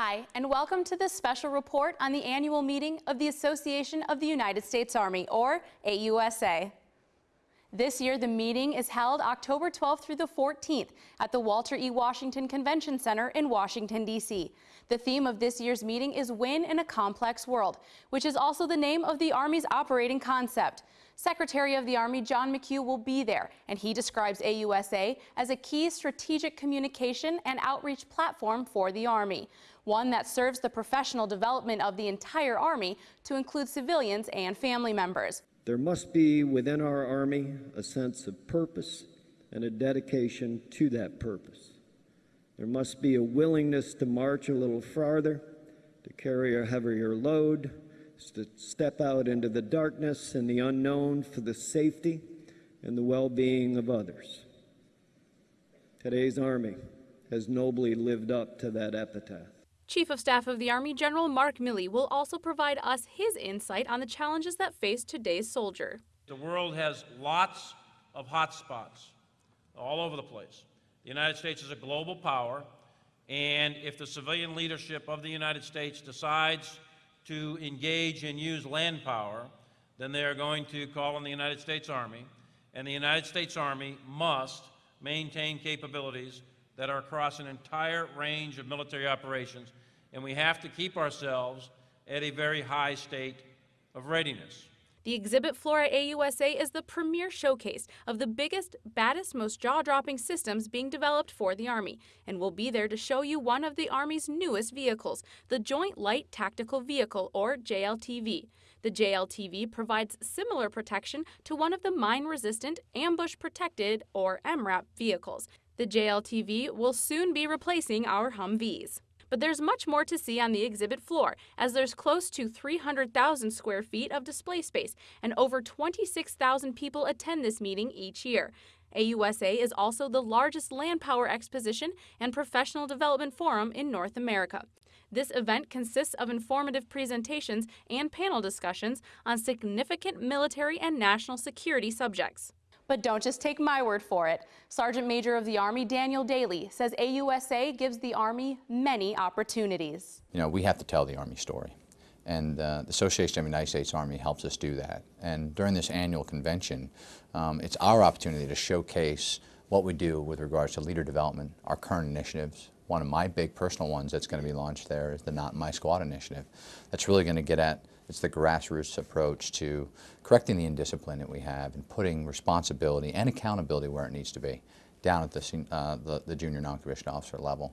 Hi, and welcome to this special report on the annual meeting of the Association of the United States Army, or AUSA. This year, the meeting is held October 12th through the 14th at the Walter E. Washington Convention Center in Washington, D.C. The theme of this year's meeting is Win in a Complex World, which is also the name of the Army's operating concept. Secretary of the Army John McHugh will be there, and he describes AUSA as a key strategic communication and outreach platform for the Army, one that serves the professional development of the entire Army to include civilians and family members. There must be within our Army a sense of purpose and a dedication to that purpose. There must be a willingness to march a little farther, to carry a heavier load, to step out into the darkness and the unknown for the safety and the well being of others. Today's Army has nobly lived up to that epitaph. Chief of Staff of the Army General Mark Milley will also provide us his insight on the challenges that face today's soldier. The world has lots of hot spots all over the place. The United States is a global power, and if the civilian leadership of the United States decides to engage and use land power, then they are going to call on the United States Army, and the United States Army must maintain capabilities that are across an entire range of military operations, and we have to keep ourselves at a very high state of readiness. The exhibit floor at AUSA is the premier showcase of the biggest, baddest, most jaw-dropping systems being developed for the Army, and we'll be there to show you one of the Army's newest vehicles, the Joint Light Tactical Vehicle, or JLTV. The JLTV provides similar protection to one of the mine-resistant, ambush-protected, or MRAP vehicles. The JLTV will soon be replacing our Humvees. But there's much more to see on the exhibit floor, as there's close to 300,000 square feet of display space, and over 26,000 people attend this meeting each year. AUSA is also the largest land power exposition and professional development forum in North America. This event consists of informative presentations and panel discussions on significant military and national security subjects. But don't just take my word for it. Sergeant Major of the Army Daniel Dailey says AUSA gives the Army many opportunities. You know, we have to tell the Army story. And uh, the Association of the United States Army helps us do that. And during this annual convention, um, it's our opportunity to showcase what we do with regards to leader development, our current initiatives. One of my big personal ones that's going to be launched there is the Not My Squad initiative. That's really going to get at it's the grassroots approach to correcting the indiscipline that we have and putting responsibility and accountability where it needs to be down at the, uh, the, the, junior non-commissioned officer level.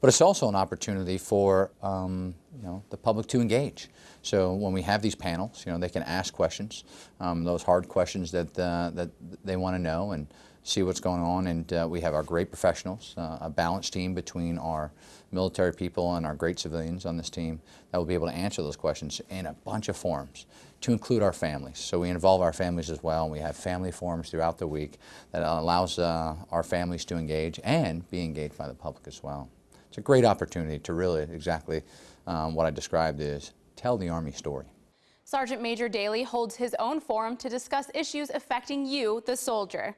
But it's also an opportunity for um, you know, the public to engage. So when we have these panels, you know, they can ask questions, um, those hard questions that, uh, that they want to know and see what's going on. And uh, we have our great professionals, uh, a balanced team between our military people and our great civilians on this team that will be able to answer those questions in a bunch of forums to include our families. So we involve our families as well, we have family forums throughout the week that allows uh, our families to engage and be engaged by the public as well. It's a great opportunity to really exactly um, what I described is tell the Army story. Sergeant Major Dailey holds his own forum to discuss issues affecting you, the soldier.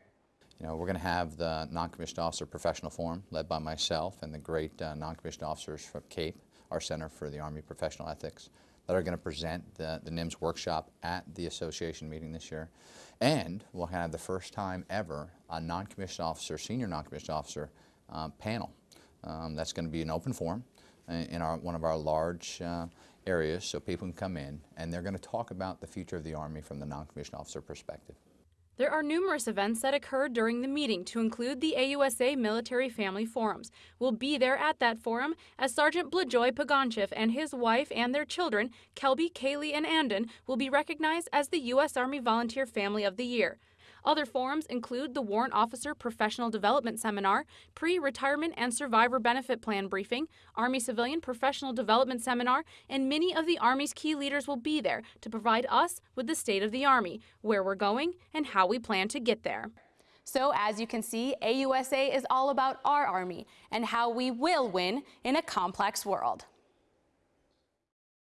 You know, we're going to have the Non-Commissioned Officer Professional Forum led by myself and the great uh, non-commissioned officers from CAPE, our Center for the Army Professional Ethics, that are going to present the, the NIMS workshop at the association meeting this year. And we'll have the first time ever a non-commissioned officer, senior non-commissioned officer um, panel. Um, that's going to be an open forum in our, one of our large uh, areas so people can come in and they're going to talk about the future of the Army from the non-commissioned officer perspective. There are numerous events that occurred during the meeting to include the AUSA Military Family Forums. We'll be there at that forum as Sergeant Blajoy Paganchev and his wife and their children, Kelby, Kaylee, and Andon, will be recognized as the U.S. Army Volunteer Family of the Year. Other forums include the Warrant Officer Professional Development Seminar, Pre-Retirement and Survivor Benefit Plan Briefing, Army Civilian Professional Development Seminar, and many of the Army's key leaders will be there to provide us with the state of the Army, where we're going, and how we plan to get there. So as you can see, AUSA is all about our Army and how we will win in a complex world.